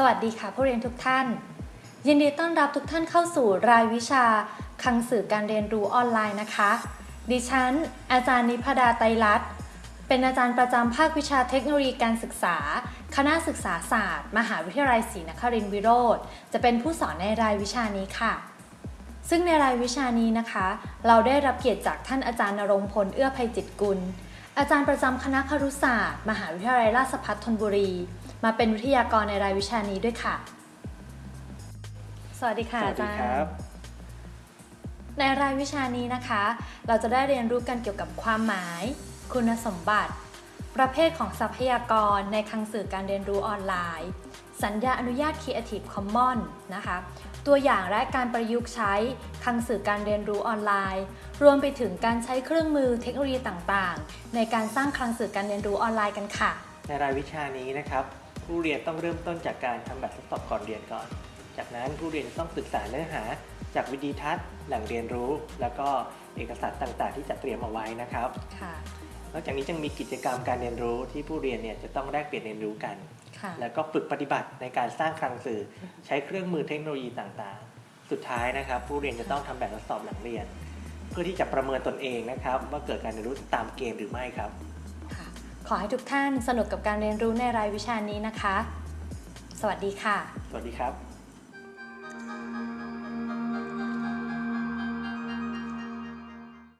สวัสดีค่ะผู้เรียนทุกท่าน ยินดีต้อนรับทุกท่านเข้าสู่รายวิชาคังสื่อการเรียนรู้ออนไลน์นะคะ ดิฉัน อาจารย์นิพดาไตรัตน์เป็นอาจารย์ประจำภาควิชาเทคโนโลยีการศึกษา คณะศึกษาศาสตร์ มหาวิทยาลัยศรีนครินทรวิโรธจะเป็นผู้สอนในรายวิชานี้ค่ะ ซึ่งในรายวิชานี้นะคะ เราได้รับเกียรติจากท่านอาจารย์นรงพลเอื้อภัยจิตกุล อาจารย์ประจำคณะครุศาสตร์ มหาวิทยาลัยราชภัฏธนบุรี มาเป็นวิทยากรในรายวิชานี้ด้วยค่ะ สวัสดีค่ะสวัอาสดีจารครัย์บในรายวิชานี้นะคะ เราจะได้เรียนรู้กันเกี่ยวกับความหมาย คุณสมบัติ ประเภทของทรัพยากรในคลังสื่อการเรียนรู้ออนไลน์ สัญญาอนุญาต Creative Commons นะคะ ตัวอย่างและการประยุกต์ใช้คลังสื่อการเรียนรู้ออนไลน์ รวมไปถึงการใช้เครื่องมือเทคโนโลยีต่างๆ ในการสร้างคลังสื่อการเรียนรู้ออนไลน์กันค่ะ ในรายวิชานี้นะครับ ผู้เรียนต้องเริ่มต้นจากการทำแบบทดสอบก่อนเรียนก่อน จากนั้นผู้เรียนต้องศึกษาเนื้อหา จากวิดีทัศน์แหล่งเรียนรู้ แล้วก็เอกสารต่างๆ ที่จะเตรียมเอาไว้นะครับค่ะ นอกจากนี้ยังมีกิจกรรมการเรียนรู้ที่ผู้เรียนเนี่ยจะต้องแลกเปลี่ยนเรียนรู้กันค่ะแล้วก็ฝึกปฏิบัติในการสร้างคลังสื่อ ใช้เครื่องมือเทคโนโลยีต่างๆ สุดท้ายนะครับ ผู้เรียนจะต้องทำแบบทดสอบหลังเรียน เพื่อที่จะประเมินตนเองนะครับ ว่าเกิดการเรียนรู้ตามเกณฑ์หรือไม่ครับค่ะขอให้ทุกท่านสนุกกับการเรียนรู้ในรายวิชานี้นะคะ สวัสดีค่ะ สวัสดีครับ